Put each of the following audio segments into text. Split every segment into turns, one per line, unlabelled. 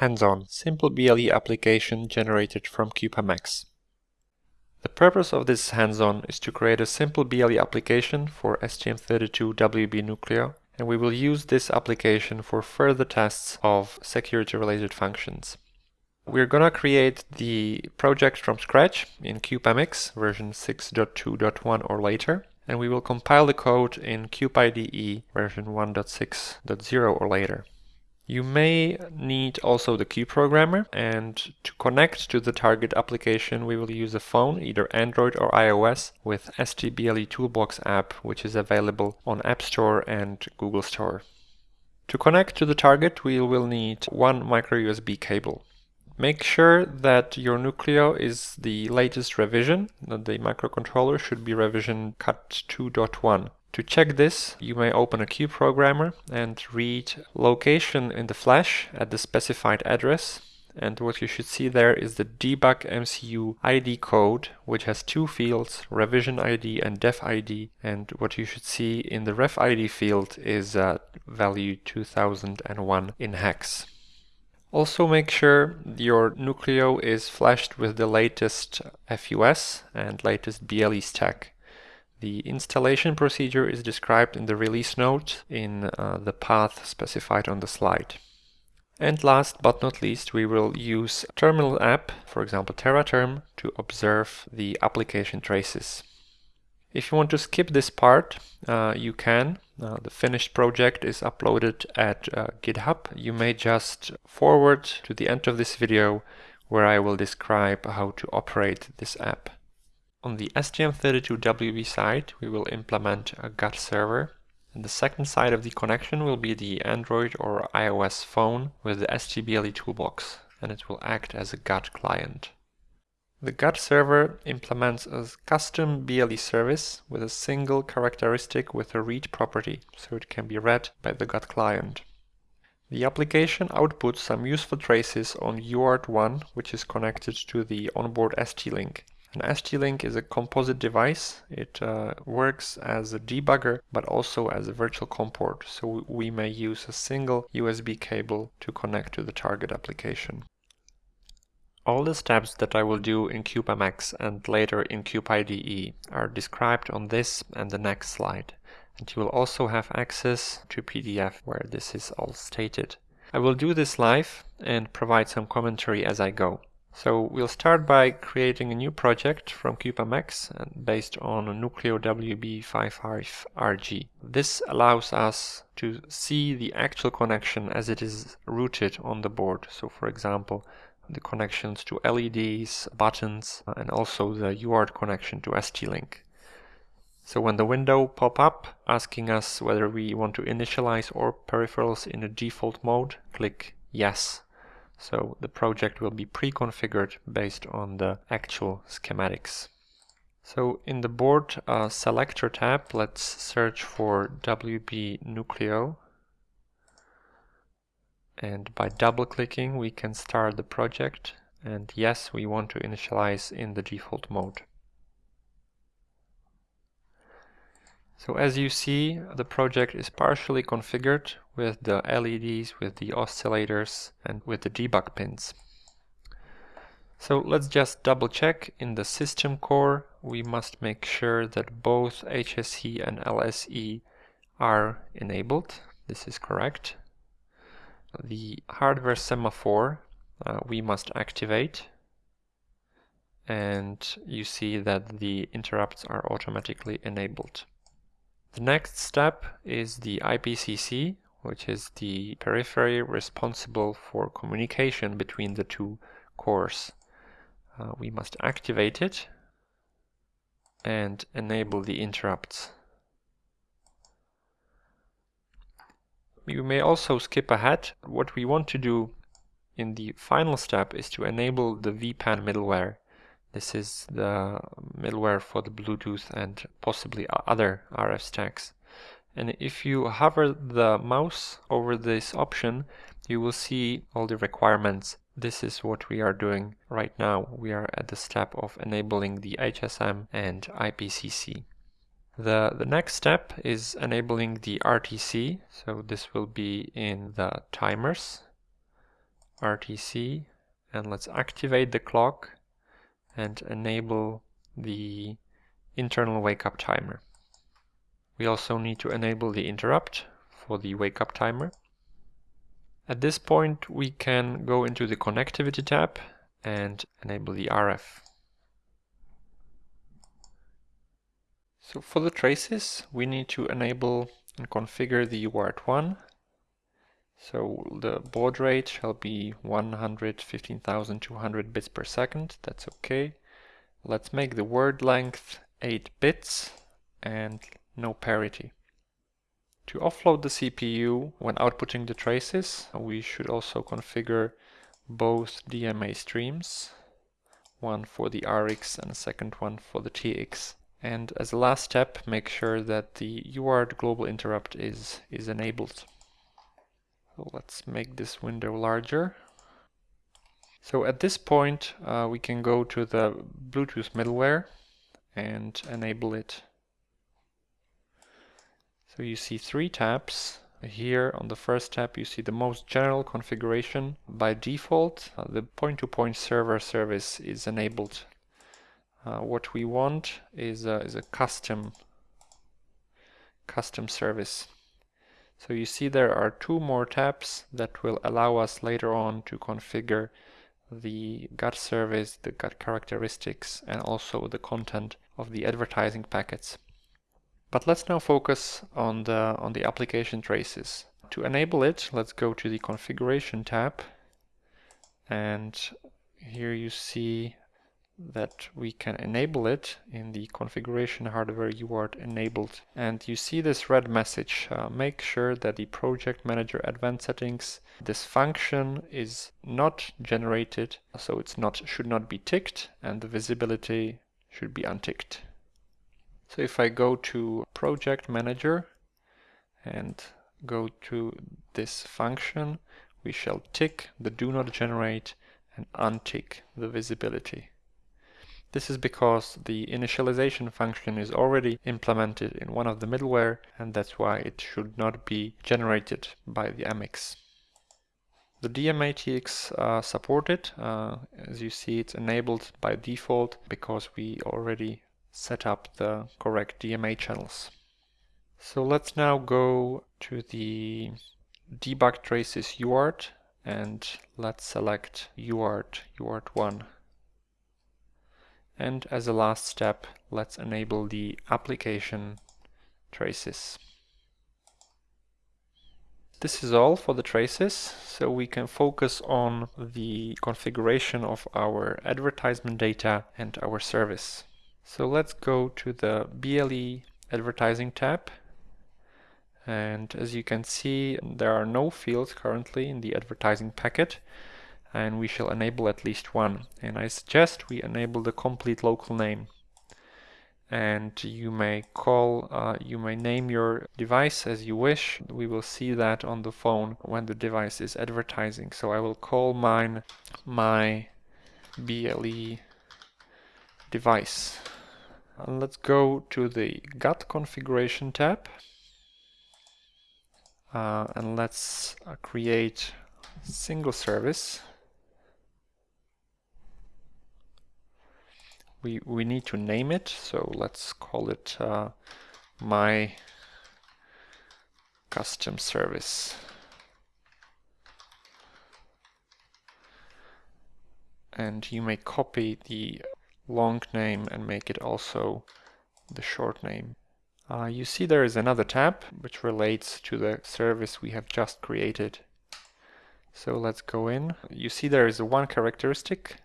hands-on, simple BLE application generated from CubeMX. The purpose of this hands-on is to create a simple BLE application for STM32WB Nucleo, and we will use this application for further tests of security-related functions. We're gonna create the project from scratch in CubeMX version 6.2.1 or later, and we will compile the code in CubeIDE version 1.6.0 or later. You may need also the key programmer and to connect to the target application we will use a phone, either Android or iOS, with STBLE Toolbox app which is available on App Store and Google Store. To connect to the target we will need one micro USB cable. Make sure that your Nucleo is the latest revision, that the microcontroller should be revision CUT 2.1. To check this, you may open a CubeProgrammer and read location in the flash at the specified address. And what you should see there is the debug MCU ID code, which has two fields, revision ID and dev ID. And what you should see in the rev ID field is uh, value 2001 in hex. Also make sure your Nucleo is flashed with the latest FUS and latest BLE stack. The installation procedure is described in the release note in uh, the path specified on the slide. And last but not least, we will use terminal app, for example TeraTerm, to observe the application traces. If you want to skip this part, uh, you can. Uh, the finished project is uploaded at uh, GitHub. You may just forward to the end of this video where I will describe how to operate this app. On the STM32WB side, we will implement a GATT server. And the second side of the connection will be the Android or iOS phone with the STBLE toolbox, and it will act as a GATT client. The GATT server implements a custom BLE service with a single characteristic with a read property, so it can be read by the GATT client. The application outputs some useful traces on UART1, which is connected to the onboard ST-Link. An ST-Link is a composite device. It uh, works as a debugger, but also as a virtual COM port. So we may use a single USB cable to connect to the target application. All the steps that I will do in CubeMX and later in CubeIDE are described on this and the next slide. And you will also have access to PDF where this is all stated. I will do this live and provide some commentary as I go. So we'll start by creating a new project from CubeMX and based on Nucleo WB55RG. This allows us to see the actual connection as it is routed on the board. So for example, the connections to LEDs, buttons, and also the UART connection to ST-Link. So when the window pop up asking us whether we want to initialize our peripherals in a default mode, click yes so the project will be pre-configured based on the actual schematics. So in the board uh, selector tab, let's search for WB Nucleo. And by double clicking, we can start the project. And yes, we want to initialize in the default mode. So as you see, the project is partially configured with the LEDs, with the oscillators and with the debug pins. So let's just double check in the system core we must make sure that both HSE and LSE are enabled. This is correct. The hardware semaphore uh, we must activate and you see that the interrupts are automatically enabled. The next step is the IPCC, which is the periphery responsible for communication between the two cores. Uh, we must activate it and enable the interrupts. You may also skip ahead. What we want to do in the final step is to enable the WPAN middleware. This is the middleware for the Bluetooth and possibly other RF stacks. And if you hover the mouse over this option, you will see all the requirements. This is what we are doing right now. We are at the step of enabling the HSM and IPCC. The, the next step is enabling the RTC. So this will be in the timers RTC and let's activate the clock and enable the internal wake up timer. We also need to enable the interrupt for the wake up timer. At this point we can go into the connectivity tab and enable the RF. So for the traces we need to enable and configure the UART1 so the baud rate shall be 115,200 bits per second, that's okay. Let's make the word length 8 bits and no parity. To offload the CPU when outputting the traces, we should also configure both DMA streams, one for the RX and a second one for the TX. And as a last step, make sure that the UART global interrupt is, is enabled. So let's make this window larger. So at this point uh, we can go to the Bluetooth middleware and enable it. So you see three tabs. Here on the first tab you see the most general configuration. By default uh, the point-to-point -point server service is enabled. Uh, what we want is a, is a custom custom service. So you see there are two more tabs that will allow us later on to configure the GATT service, the GATT characteristics, and also the content of the advertising packets. But let's now focus on the, on the application traces. To enable it, let's go to the configuration tab and here you see that we can enable it in the configuration hardware UART enabled. And you see this red message, uh, make sure that the project manager advanced settings, this function is not generated, so it's not should not be ticked and the visibility should be unticked. So if I go to project manager and go to this function, we shall tick the do not generate and untick the visibility. This is because the initialization function is already implemented in one of the middleware and that's why it should not be generated by the MX. The DMA-TX uh, supported, uh, as you see it's enabled by default because we already set up the correct DMA channels. So let's now go to the debug traces UART and let's select UART, UART1. And as a last step, let's enable the application traces. This is all for the traces, so we can focus on the configuration of our advertisement data and our service. So let's go to the BLE advertising tab. And as you can see, there are no fields currently in the advertising packet and we shall enable at least one. And I suggest we enable the complete local name. And you may call, uh, you may name your device as you wish. We will see that on the phone when the device is advertising. So I will call mine my BLE device. Let's go to the GATT configuration tab. Uh, and let's uh, create single service we, we need to name it, so let's call it uh, my custom service. And you may copy the long name and make it also the short name. Uh, you see there is another tab which relates to the service we have just created. So let's go in. You see there is one characteristic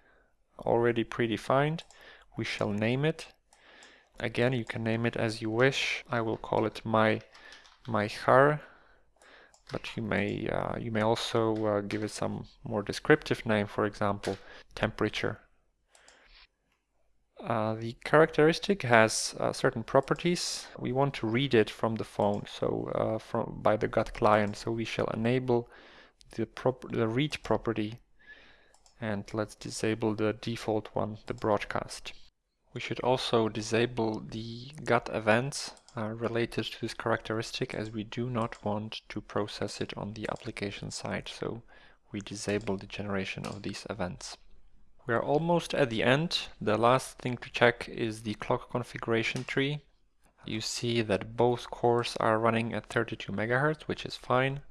already predefined we shall name it. Again, you can name it as you wish. I will call it my my har, but you may uh, you may also uh, give it some more descriptive name, for example, temperature. Uh, the characteristic has uh, certain properties. We want to read it from the phone, so uh, from by the GATT client. So we shall enable the prop the read property, and let's disable the default one, the broadcast. We should also disable the GATT events uh, related to this characteristic as we do not want to process it on the application side. So we disable the generation of these events. We are almost at the end. The last thing to check is the clock configuration tree. You see that both cores are running at 32 MHz, which is fine.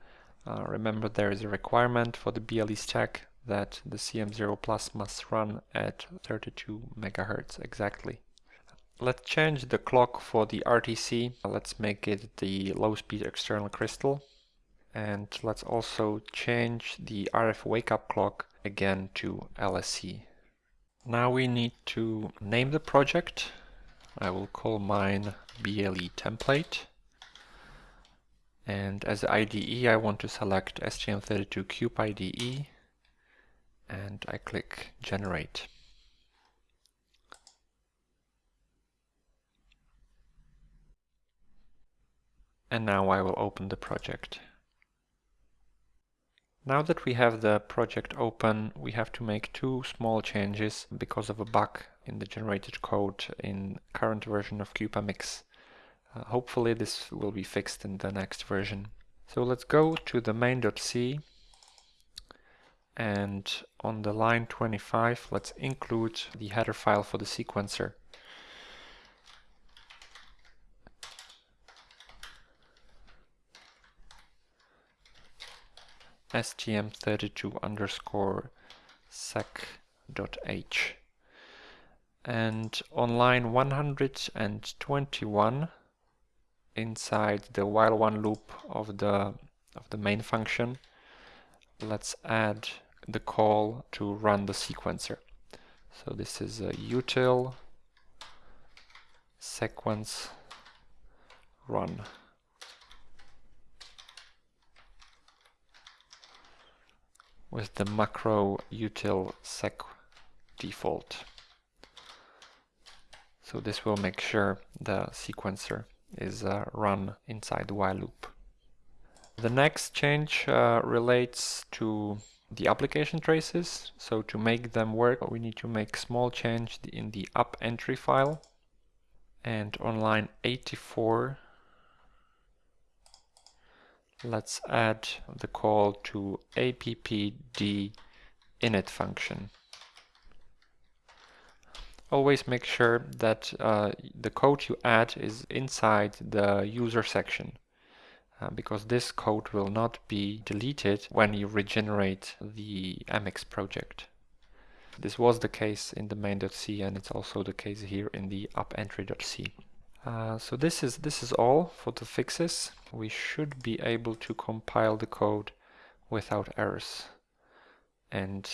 Uh, remember there is a requirement for the BLE stack that the CM0 Plus must run at 32 MHz exactly. Let's change the clock for the RTC. Let's make it the low-speed external crystal. And let's also change the RF wake-up clock again to LSE. Now we need to name the project. I will call mine BLE template. And as IDE I want to select STM32 Cube IDE and I click generate. And now I will open the project. Now that we have the project open, we have to make two small changes because of a bug in the generated code in current version of CubeMX. Uh, hopefully this will be fixed in the next version. So let's go to the main.c and on the line 25 let's include the header file for the sequencer. Stm32 underscore seq.h and on line 121 inside the while one loop of the of the main function. Let's add the call to run the sequencer. So this is a util sequence run with the macro util sec default. So this will make sure the sequencer is uh, run inside the while loop. The next change uh, relates to the application traces. So to make them work, we need to make small change in the app entry file. And on line 84, let's add the call to appd init function. Always make sure that uh, the code you add is inside the user section uh, because this code will not be deleted when you regenerate the MX project. This was the case in the main.c and it's also the case here in the upentry.c. Uh, so this is this is all for the fixes. We should be able to compile the code without errors. And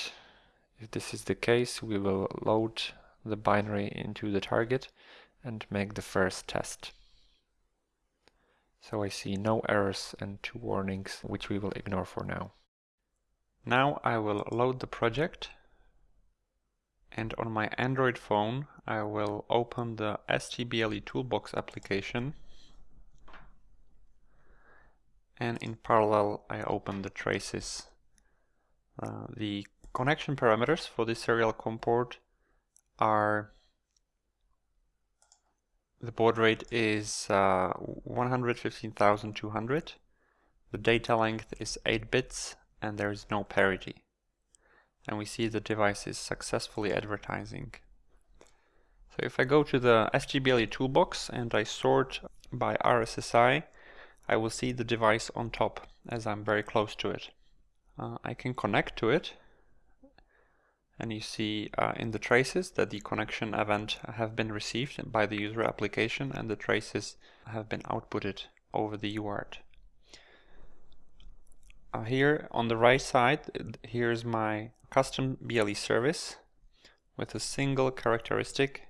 if this is the case, we will load the binary into the target and make the first test. So I see no errors and two warnings, which we will ignore for now. Now I will load the project and on my Android phone I will open the STBLE Toolbox application. And in parallel I open the traces. Uh, the connection parameters for this serial COM port are the baud rate is uh, 115,200 the data length is 8 bits and there is no parity and we see the device is successfully advertising. So if I go to the STBLE toolbox and I sort by RSSI, I will see the device on top as I'm very close to it. Uh, I can connect to it and you see uh, in the traces that the connection event have been received by the user application and the traces have been outputted over the UART. Uh, here on the right side, here's my custom BLE service with a single characteristic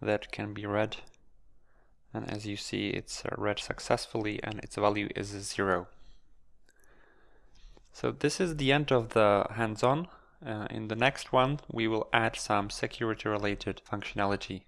that can be read and as you see it's uh, read successfully and its value is zero. So this is the end of the hands-on. Uh, in the next one we will add some security related functionality.